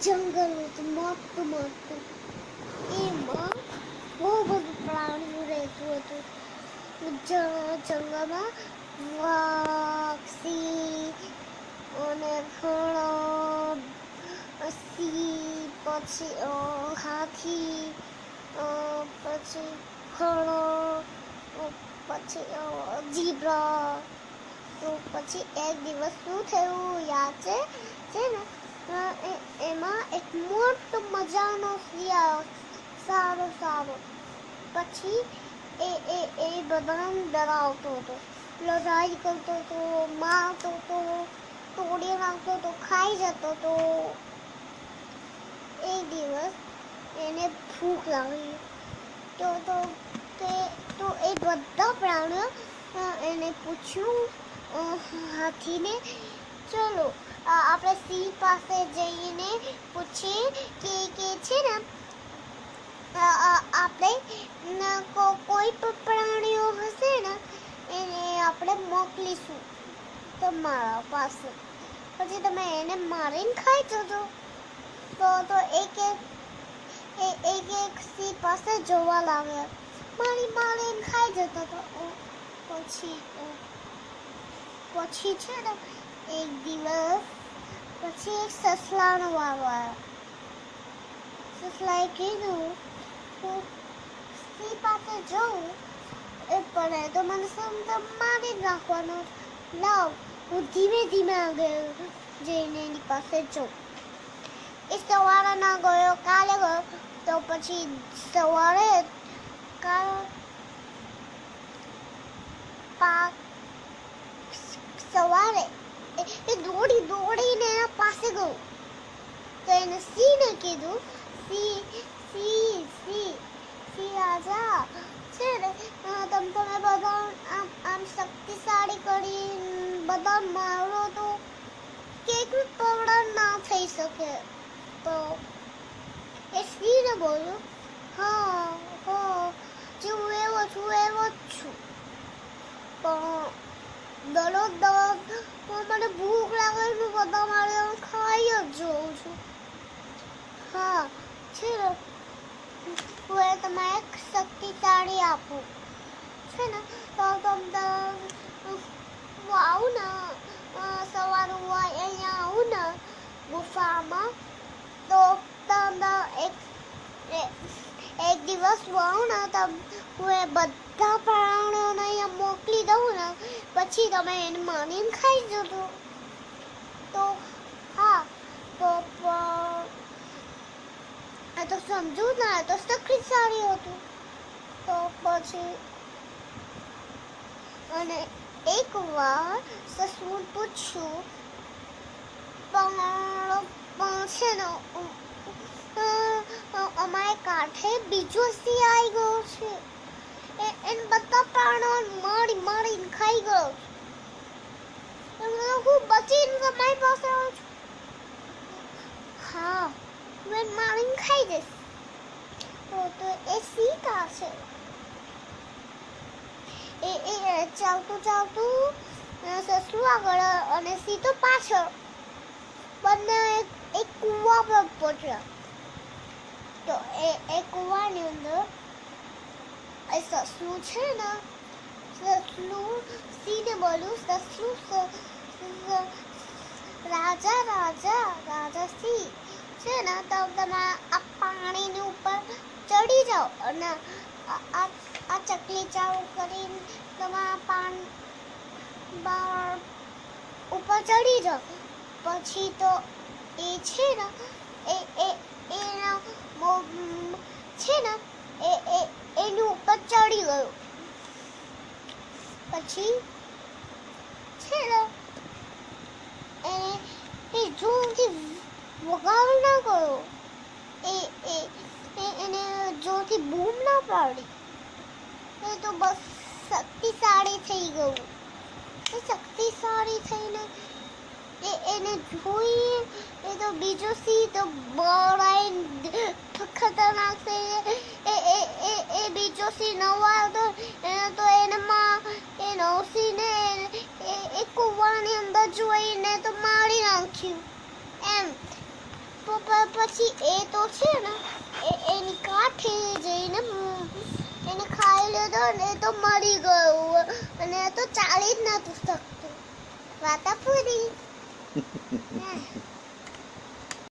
જંગલ હતું મોટું મોટું એમાં બહુ બધું પ્રાણીઓ રહેતું હતું જંગલમાં સિંહ અને ઘણો સિંહ પછી હાથી પછી ઘણો પછી જીબ્રા તો પછી એક દિવસ શું થયું યાદ છે એક મોટો મજાનો શિયાળો, સારો સારો. પછી એ એ એ બધાને ડરાવતો હતો. લડાઈ કરતો હતો, મારતો હતો, તોડી નાખતો હતો, ખાઈ જતો હતો. એક દિવસ એને ભૂખ લાગી. તો તો, તે, તો એ બધા પ્રાણીઓ એને પૂછ્યું હાથીને, ચલો આપણે સિંહ પાસે જઈને પૂછીએ કે કે છે ને આપણે કોઈ પણ પ્રાણીઓ હશે ને, એને આપણે મોકલીશું તમારા પાસે. પછી તમે એને મારીને ખાઈ જજો. તો તો એક એક એક એક સિંહ પાસે જોવા લાગ્યા મારી મારીને ખાઈ જતો તો પછી પછી છે ને એક દિવસ પછી એક સસલાનો વારો આવ્યો સસલાએ કીધું હું સિંહ પાસે જાઉં એ પડે તો મને સમજ મારી જ નાખવાનો લાવ હું ધીમે ધીમે આગળ જઈને એની પાસે જાઉં એ સવારે ના ગયો કાલે ગયો તો પછી સવારે કાલ પા સવારે એ દોડી દોડીને એના પાસે ગયો તો એને સિંહને કીધું, સિંહ સિંહ સિંહ સિંહ રાજા, છે ને તમ તમે બધા આમ આમ શક્તિશાળી કરી બધા મારો તો કેક પવડા ના થઈ શકે. તો એ સિંહને બોલ્યું, હા હા, જે હું એવો છું, એવો જ છું. પણ દરરોજ દડો મને ભૂખ લાગે છે બધા મારે ખાઈ જ જોઉં છું હા છે ને હું એ તમારે શક્તિશાળી આપું છે ને તો તમને હું આવું ને સવાર હું અહીંયા આવું ને ગુફામાં તો તમને એક એક દિવસ હું આવું ને તમ હું એ બધા પ્રાણીઓને અહીંયા મોકલી દઉં ને, પછી તમે એને માનીને ખાઈ જજો. તો હા આ તો સમજુ ને તો તો સારી હતું. તો પછી, અને એક વાર સસુર પૂછ્યું, પણ છે ને અમારે કાંઠે બીજો સિંહ આવી ગયો છે. એને બધા પ્રાણો મારી મારીને ખાઈ ગયો. હું બચીને તમારી પાસે આવું છું. હા મેં મારીને ખાઈ જઈશ. તો તો એ સીતા છે એ એ ચાલતું ચાલતું સસલું આગળ અને સીતો પાછળ બંને એક કૂવા પર પહોંચ્યા. તો એ એ કૂવાની અંદર સસલું છે ને સસલું સિંહને બોલ્યું સસલું રાજા રાજા રાજા સિંહ છે ને તો તમે આ પાણીની ઉપર ચડી જાઓ અને આ ચકલી ચાલુ કરીને તમે પાન ઉપર ચડી જાઓ પછી તો એ છે ને એ એ એના બહુ છે ને એ એ એની ઉપર ચડી ગયો પછી છે ને એને એ જોરથી વગાડ ના ગયો એ એ એને જોરથી બૂમ ના પાડી એ તો બસ શક્તિશાળી થઈ ગયું એ શક્તિશાળી થઈને એ એને જોઈ એ તો બીજો સિંહ તો બળાઈ ખતરનાક છે એ એ એ બીજો સિંહ નવો આવ્યો કૂવાની અંદર જોઈને તો મારી નાખ્યું. એમ. પછી એ તો છે ને, એ, એની કાંઠે જઈને એને ખાઈ લીધો ને તો મરી ગયું. અને એ તો ચાલી જ નતું શકતું. વાતા પૂરી.